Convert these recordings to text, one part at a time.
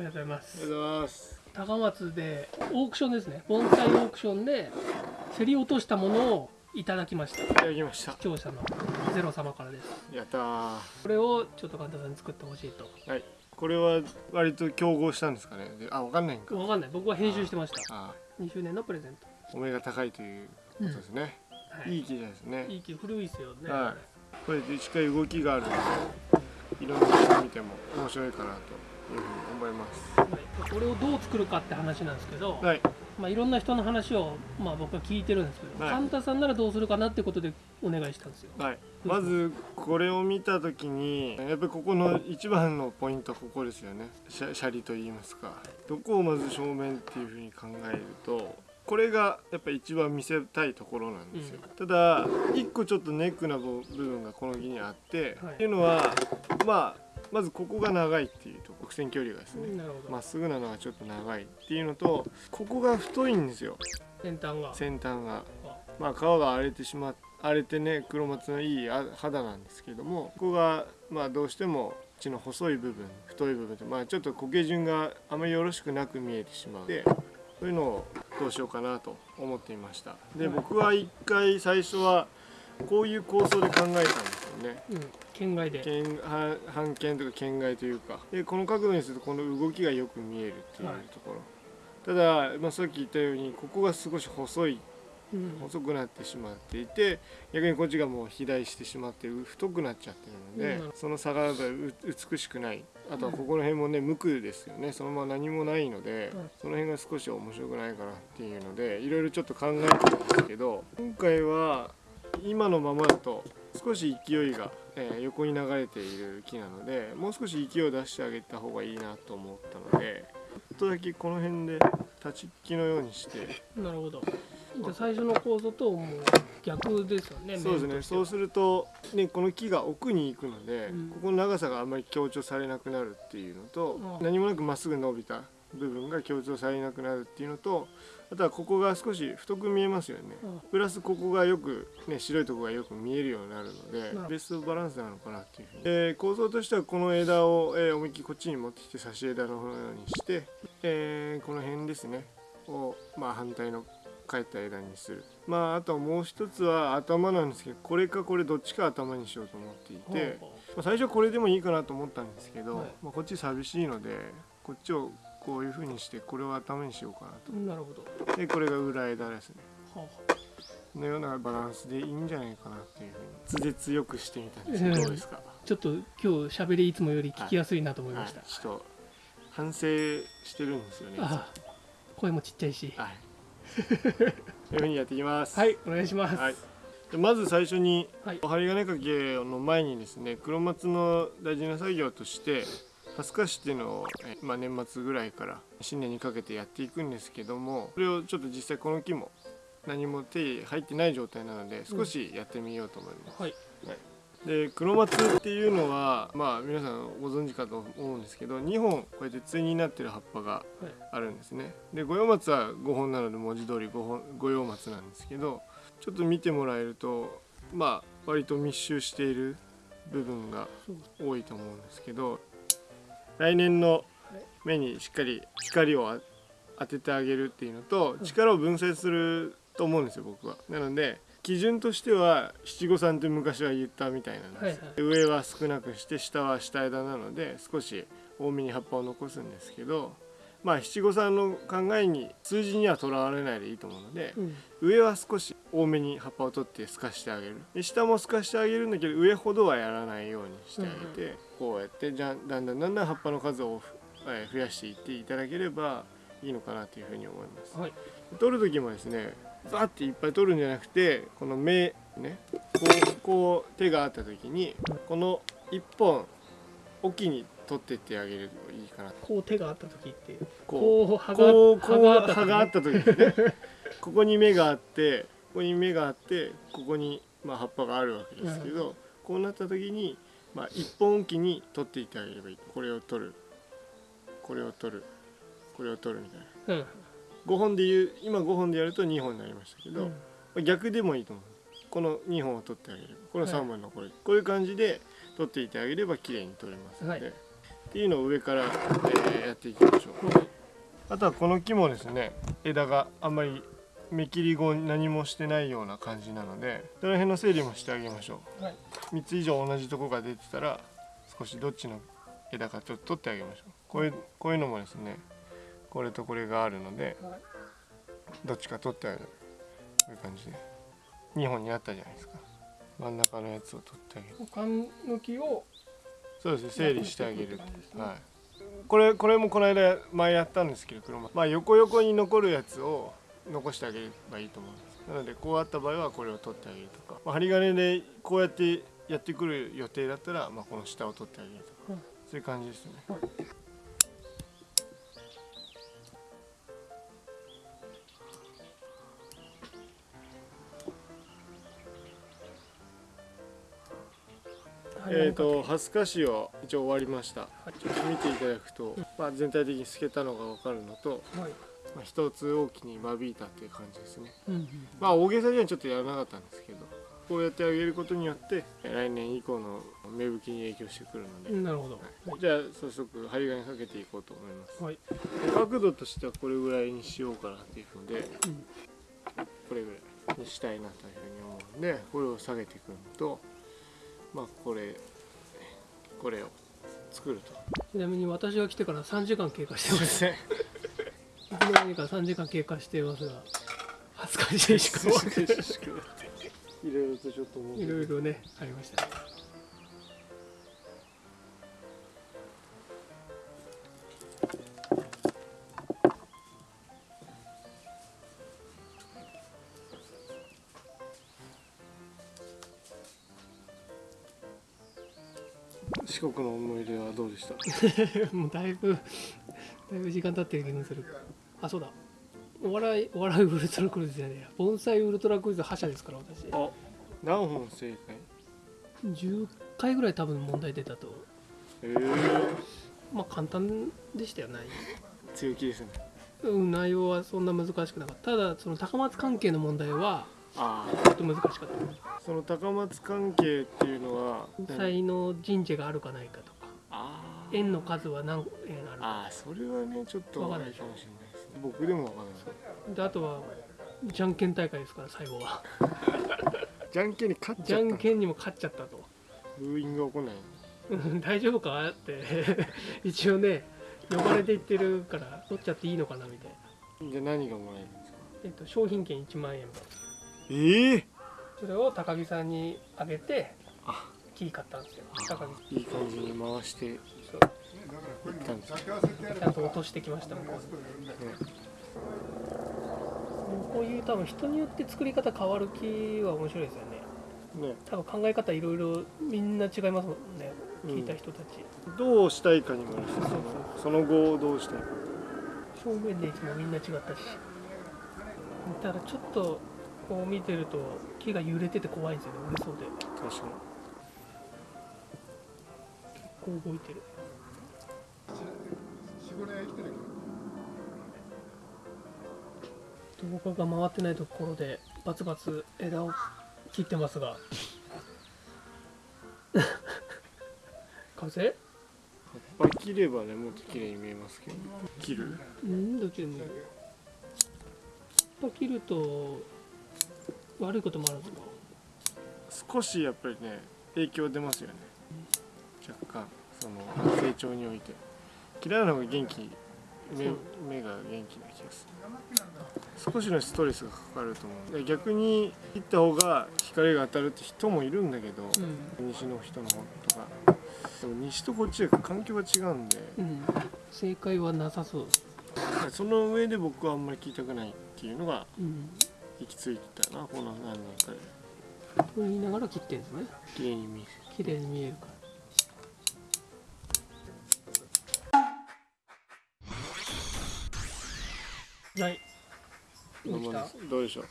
りがとうございます。ありがとうございます。高松でオークションですね。盆栽オークションで競り落としたものをいただきました。いただきました。視聴者のゼロ様からです。やったー。これをちょっと神田さんに作ってほしいと。はい。これは割と競合したんですかね。であわかんないんか。わかんない。僕は編集してました。あ2周年のプレゼント。お目が高いということですね、はい。いい木ですね。いい木古いですよね、はい。これでしっかり動きがあるのでいろんな人見ても面白いかなと思います。はいこれをどう作るかって話なんですけど、はい。まあ、いろんな人の話を、まあ、僕は聞いてるんですけど、はい。神田さんならどうするかなってことでお願いしたんですよ。はい、まずこれを見た時にやっぱりここの一番のポイントはここですよね。シャシャリと言いますか。どこをまず正面っていうふうに考えるとこれがやっぱ一番見せたいところなんですよ、ただ一個ちょっとネックな部分がこの木にあって、はい。っていうのはまあまずここが長いっていうと直線距離がですねまっすぐなのがちょっと長いっていうのとここが太いんですよ。先端が。先端が。あ。まあ皮が荒れてしま荒れてね黒松のいいあ肌なんですけどもここがまあどうしても血の細い部分太い部分ってまあちょっと苔順があまりよろしくなく見えてしまうでそういうのをどうしようかなと思っていました。で僕は一回最初はこういう構想で考えたんですよね。うん県外で。県半半径とか県外というか。でこの角度にするとこの動きがよく見えるっていうはいところ、ただ、まあ、さっき言ったようにここが少し細いうん。細くなってしまっていて逆にこっちがもう肥大してしまって太くなっちゃってるので、うん。その差が美しくない。あとはここら辺もね無垢ですよね。そのまま何もないので、うんその辺が少し面白くないかなっていうのでいろいろちょっと考えてるんですけど今回は今のままだと少し勢いが、えー横に流れている木なのでもう少し勢いを出してあげた方がいいなと思ったのでちょっとだけこの辺で立ちっきのようにして。なるほど。じゃあ最初の構造ともう逆ですよねそうですね。そうすると、ね、この木が奥に行くので、うん。ここの長さがあんまり強調されなくなるっていうのと、うん。何もなくまっすぐ伸びた部分が強調されなくなるっていうのとあとはここが少し太く見えますよね、うん。プラスここがよく、ね、白いところがよく見えるようになるのでベストバランスなのかなっていうふうに、えー構造としてはこの枝を、えー思いっきりこっちに持ってきて差し枝のようにして、えーこの辺ですね。を、まあ、反対の返った枝にする。まああとはもう一つは頭なんですけどこれかこれどっちか頭にしようと思っていて、まあ、最初これでもいいかなと思ったんですけど、はいまあ、こっち寂しいのでこっちをこういう風にしてこれを頭にしようかなうなるほど。とでこれが裏枝ですね。はのようなバランスでいいんじゃないかなっていうふうに。図強くしてみたんですけどうんどうですか、あちょっっと今日喋りいつもより聞きやすいなと思いました、はい、ちょっと反省してるんですよねあ声もちっちゃいし。はい。そういうふうにやっていきます。はいお願いします。はい。でまず最初にはい。針金掛けの前にですね黒松の大事な作業としてハスカシっていうのを、えまあ、年末ぐらいから新年にかけてやっていくんですけどもそれをちょっと実際この木も何も手入入ってない状態なので少しやってみようと思います。はい。で黒松っていうのはまあ皆さんご存知かと思うんですけど2本こうやって対になってる葉っぱがあるんですね。で五葉松は5本なので文字通り五本五葉松なんですけどちょっと見てもらえるとまあ割と密集している部分が多いと思うんですけど来年の目にしっかり光をあ当ててあげるっていうのと力を分散すると思うんですよ僕は。なので基準としては七五三って昔は言ったみたいなんです、はいはい。上は少なくして下は下枝なので少し多めに葉っぱを残すんですけどまあ七五三の考えに数字にはとらわれないでいいと思うので、うん。上は少し多めに葉っぱを取って透かしてあげる。で下も透かしてあげるんだけど上ほどはやらないようにしてあげて、こうやってじゃんだんだんだんだん葉っぱの数を増やしていっていただければいいのかなというふうに思います。はい。取る時もですねバーっていっぱい取るんじゃなくてこの目ねこうこう手があった時にこの一本おきに取ってってあげるといいかなと。こう手があった時ってこうこう葉がこうこう葉葉があった時ここに芽があってここに芽があってここにまあ葉っぱがあるわけですけど、こうなった時にまあ一本おきに取っていってあげればいい。これを取る。これを取る。これを取るみたいな。うん。5本で言う今5本でやると2本になりましたけど、うん。まあ逆でもいいと思う。この2本を取ってあげる。このはい3本残り、こういう感じで取っていってあげれば綺麗に取れますので、はいっていうのを上から、えーやっていきましょう。あとはこの木もですね枝があんまり目切り後何もしてないような感じなのでその辺の整理もしてあげましょはい、う3つ以上同じとこが出てたら少しどっちの枝かちょっと取ってあげましょう。こういうこういうのもですねこれとこれがあるのではい。どっちか取ってあげる。こういう感じで。2本になったじゃないですか。真ん中のやつを取ってあげる。缶抜きをそうですね整理してあげる。ね。はい。これこれもこの間前やったんですけど車。まあ横横に残るやつを残してあげればいいと思うんです。なのでこうあった場合はこれを取ってあげるとか、まあ、針金でこうやってやってくる予定だったら、まあ、この下を取ってあげるとか、うん。そういう感じですねえー、とハスカシを一応終わりました、ちょっと見ていただくと、まあ、全体的に透けたのが分かるのと、はい。まあ、一つ大きに間引いたっていう感じですね。うんまあ大げさにはちょっとやらなかったんですけどこうやってあげることによって来年以降の芽吹きに影響してくるので、うん、なるほど。じゃあ早速針金かけていこうと思います。はい、角度としてはこれぐらいにしようかなっていうのでうん。これぐらいにしたいなというふうに思うんでこれを下げていくのとまあこれこれを作ると。ちなみに私が来てから3時間経過してます。すねいつの間にか3時間経過していますが恥ずかしいしかもい。ろいろとちょっといろいろねありましたね四国の思い出はどうでした？もうだいぶだいぶ時間経ってる気がする。あそうだ。お笑いお笑いウルトラクルーズじゃねえや。盆栽ウルトラクルーズ覇者ですから私。あ何本正解10回ぐらい多分問題出たと。え。ー、まあ簡単でしたよ内強気ですね。容うん内容はそんな難しくなかった。ただその高松関係の問題はあちょっと難しかった。あその高松関係っていうのは盆栽の神社があるかないかとか円の数は何円あるかあーそれはねちょっとわかんないかもしれないですね。僕でもわかんない。であとはじゃんけん大会ですから最後は。じゃんけんに勝っちじゃゃった。んけんにも勝っちゃったと。ブーイングが起こんない。う ん大丈夫かって 一応ね呼ばれていってるから取っちゃっていいのかなみたいな、じゃあ何がもらえるんですか？えっと、商品券1万円分。ええそれを高木さんにあげてあ。木買ったんですよ。高木いい感じに回して。いそう。ったんですねちゃんと落としてきました向こうにこういう多分人によって作り方変わる木は面白いですよね。ね。多分考え方いろいろみんな違いますもんね。うん。聞いた人たち、どうしたいかにもよるし。その後どうしたいか。正面でいつもみんな違ったし。ただちょっとこう見てると木が揺れてて怖いんですよね。折れそうで。確かに。こう動いてる。動画が回ってないところでバツバツ枝を切ってますが。風？葉っぱ切ればねもっと綺麗に見えますけど。切る？うんどっちでもいい。葉っぱ切ると悪いこともあるんですか。少しやっぱりね影響出ますよね。若干その成長において。嫌いなのが元気目目が元気な気がする。少しのストレスがかかると思う。で逆に切った方が光が当たるって人もいるんだけど、うん。西の人の方とか。でも西とこっちで環境が違うんで。うん。正解はなさそう。その上で僕はあんまり聞いたくないっていうのがうん行き着いてたなこの何年か。でと言いながら切ってるんですね。綺麗に見える。綺麗に見えるから。はい。どうでしょう。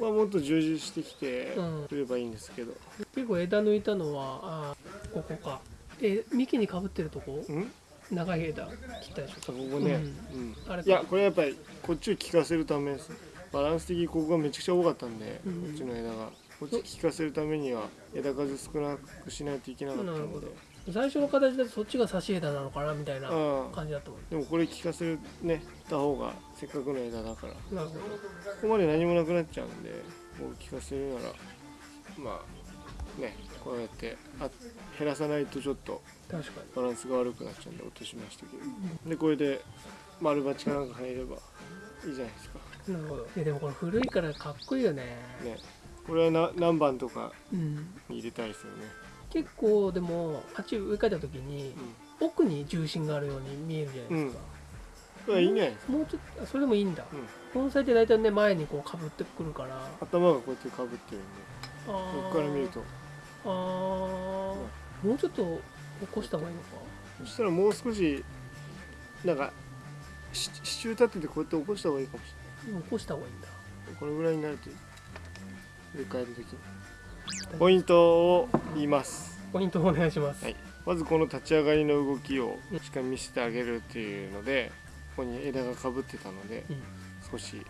まあもっと充実してきてうん。くればいいんですけど、結構枝抜いたのはあーここか。え幹にかぶってるとこ？うん？長い枝切ったでしょ。ここね、ううん。あれいやこれやっぱりこっちを効かせるためですバランス的にここがめちゃくちゃ多かったんで、うん。こっちの枝が。こっち効かせるためには枝数少なくしないといけなかったので。なるほど。最初の形だとそっちが差し枝なのかなみたいな感じだと思でもこれ聞かせるねた方がせっかくの枝だから。こうなるほこまで何もなくなっちゃうんでこう聞かせるならまあねこうやってあ減らさないとちょっとバランスが悪くなっちゃうんで落としましたけど。でこれで丸鉢かなんか入ればいいじゃないですか。になるほど。いやでもこれ古いからかっこいいよね。ね。これはな何番とかうん。に入れたいですよね。結構でもあっち植え替えた時に奥に重心があるように見えるじゃないですか、これはいいんじゃないですか、もうちょっとあそれでもいいんだ。うん、盆栽って大体ね前にこうかぶってくるから。頭がこうやってかぶってるんで。あこから見ると。あー。もうちょっと起こした方がいいのか。そしたらもう少しなんかし支柱立ててこうやって起こした方がいいかもし起こした方がいいんだ。これぐらいになると植え替える時に。ポイントを言います。ポイントお願いします、はい。まずこの立ち上がりの動きをしっかり見せてあげるっていうのでここに枝がかぶってたのでうん。少し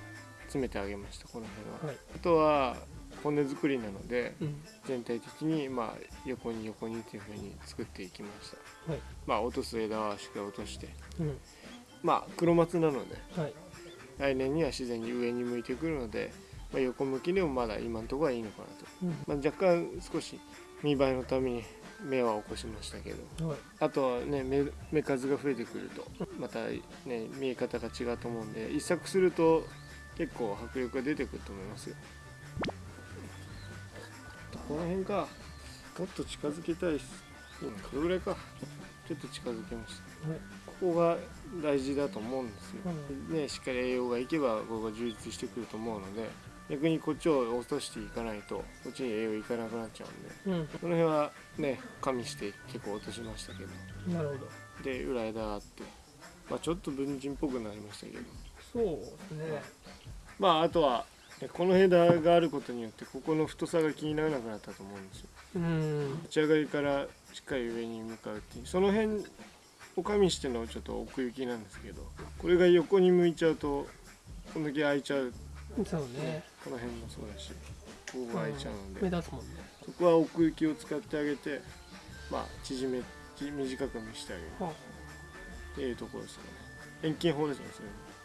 詰めてあげましたこの辺は、はい。あとは骨作りなのでうん。全体的にまあ横に横にっていう風に作っていきました、はい。まあ落とす枝はしっかり落として。うん。まあ黒松なのではい来年には自然に上に向いてくるので、まあ、横向きでもまだ今のところはいいのかなと、うん。まあ、若干少し見栄えのために芽は起こしましたけど。はい。あとはね芽芽数が増えてくるとまたね見え方が違うと思うんで一作すると結構迫力が出てくると思いますよ。この辺か。もっと近づけたいですれぐらいかちょっと近づけました。はい。ここが大事だと思うんですよ、うね、しっかり栄養がいけばここが充実してくると思うので逆にこっちを落としていかないとこっちに栄養いかなくなっちゃうんでうん。この辺はね加味して結構落としましたけど。なるほど。で裏枝があって、まあ、ちょっと文人っぽくなりましたけど。そうですね。まああとはねこの枝があることによってここの太さが気にならなくなったと思うんですよ。うん。立ち上がりからしっかり上に向かうっていう。その辺を加味してのちょっと奥行きなんですけどこれが横に向いちゃうとこんだけ開いちゃう。そうね。この辺もそうだしここが開いちゃうので、目立つもんね。そこは奥行きを使ってあげてまあ縮めち短く見せてあげる。はっていうところですかね。遠近法ですね。そ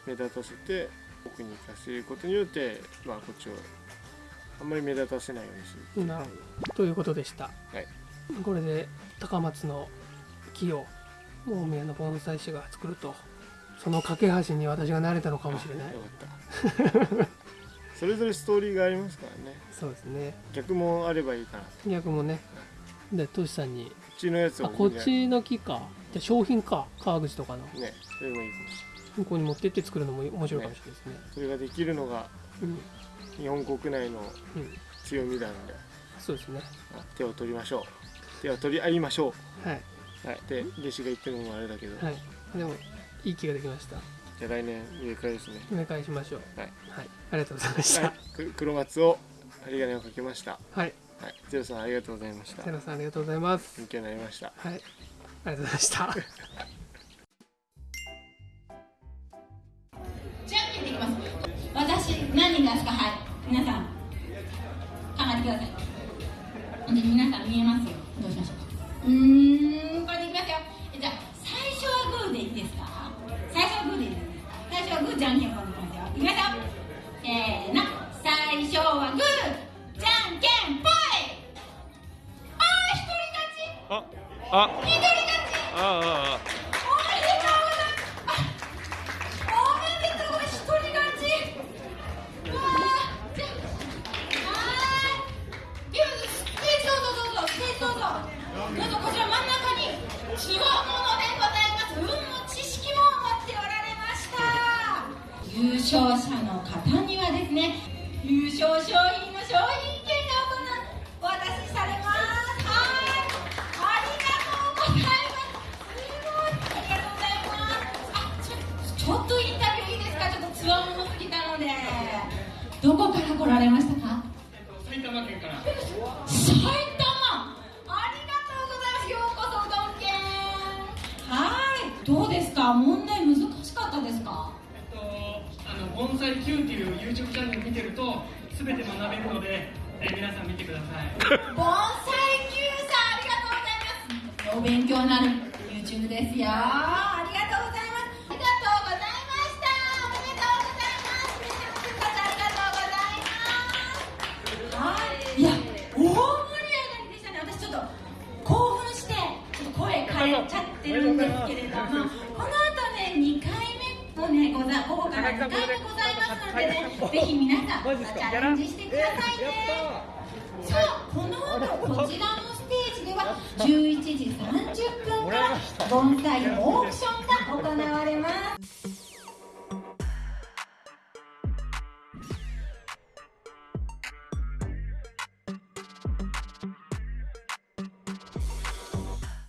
れ目立たせて奥に行かせることによってまあこっちをあんまり目立たせないようにするなるということでした、はいこれで高松の木を大宮の盆栽師が作るとその架け橋に私が慣れたのかもしれない。それぞれストーリーがありますからね。そうですね。逆もあればいいかな。こ逆もね。でトシさんに。っちのやつをあこっちの木か。じゃあ商品か。川口とかの。ねそれもいいかもし向こうに持ってって作るのも面白いかもしれないですね。れない。それができるのがうん、日本国内のうん、強みなんで。そうですね。手を取りましょう手を取り合いましょはい、うはい。で弟子が言ってるのもあれだけど、はい、でもいい木ができました。じゃあ来年植え替えですね。お願いしましょう。はい、はい、ありがとうございました。はい、く黒松を針金をかけました。はい。はい。ゼロさんありがとうございました。セロさんありがとうございます。勉強になりました。はい。ありがとうございました勝者の方にはですね優勝商品の商品券がお渡しされます。はい。ありがとうございます。すごい。ありがとうございますあちょちょっとインタビューいいですか？ちょっとつわものすぎたので。どこから来られましたか？埼玉県から。埼玉。ありがとうございます。ようこそうどん県はい。どうですか？問題難しかったですか？盆栽 Q っていう YouTube チャンネル見てるとすべて学べるので、えー皆さん見てください。盆栽 Q さんありがとうございます。よ勉強になる。YouTube ですよ。ありがとうございます。ありがとうございましたおめでとうございます皆さんありがとうございます。はい。いや大盛り上がりでしたね。私ちょっと興奮してちょっと声変えちゃってるんですけれどもこの後ね2回目もねござ午後から2回目ございますのでねぜひ皆さんチャレンジしてくださいねさあこの後こちらのステージでは11時30分から盆栽オークションが行われます。